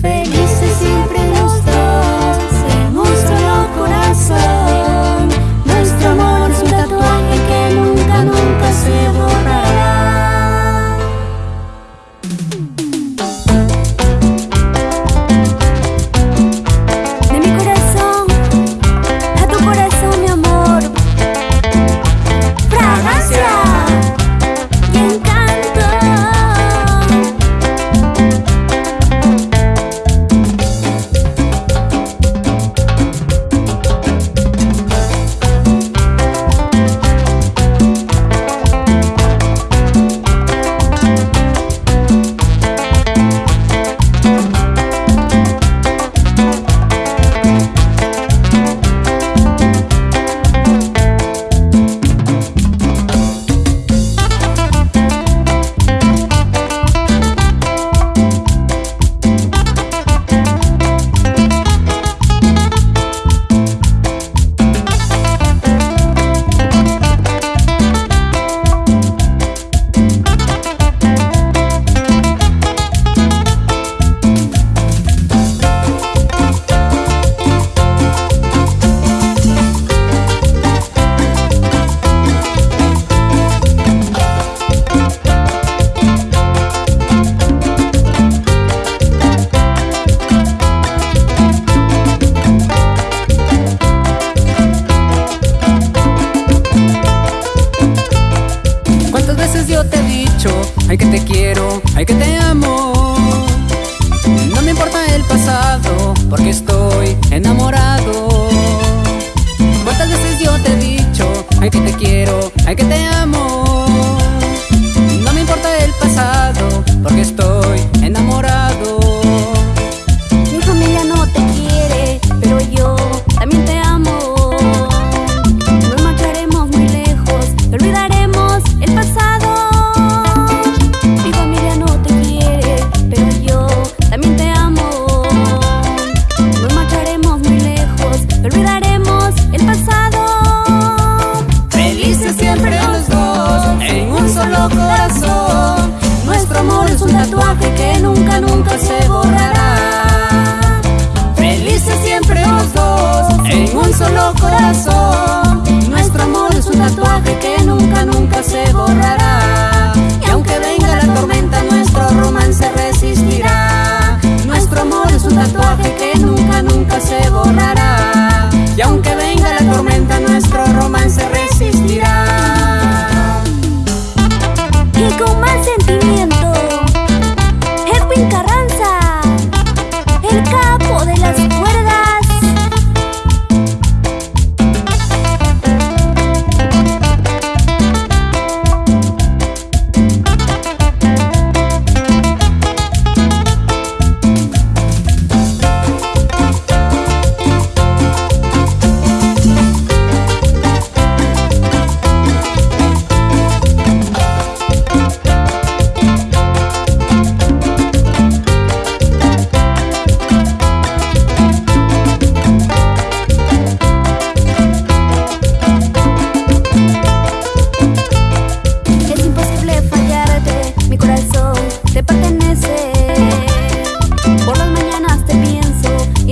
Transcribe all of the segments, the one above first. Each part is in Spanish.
feliz. ay que te quiero, ay que te amo. No me importa el pasado, porque estoy enamorado. ¿Cuántas veces yo te he dicho, ay que te quiero, ay que te amo? No me importa el pasado, porque estoy tatuaje que nunca, nunca se borrará. Felices siempre los dos, en un solo corazón.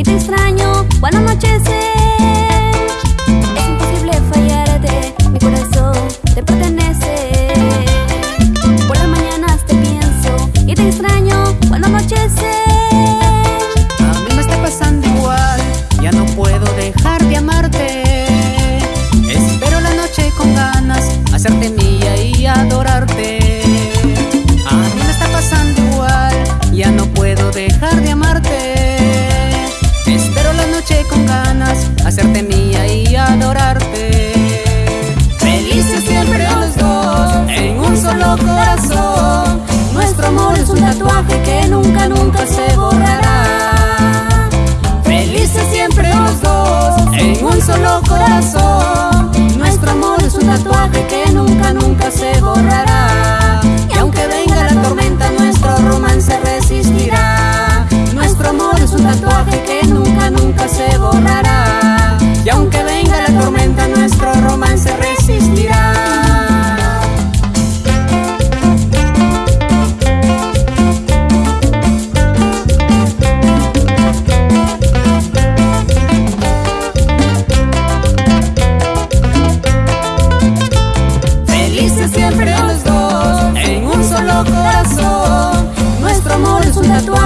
te extraño cuando anochece Es imposible fallarte, mi corazón te pertenece. Por las mañanas te pienso y te extraño cuando anochece A mí me está pasando igual, ya no puedo dejar de amarte. Espero la noche con ganas, hacerte mía y adorar corazón.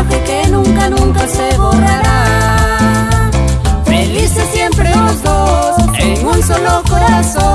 que nunca, nunca se borrará. Felices siempre los dos, en un solo corazón.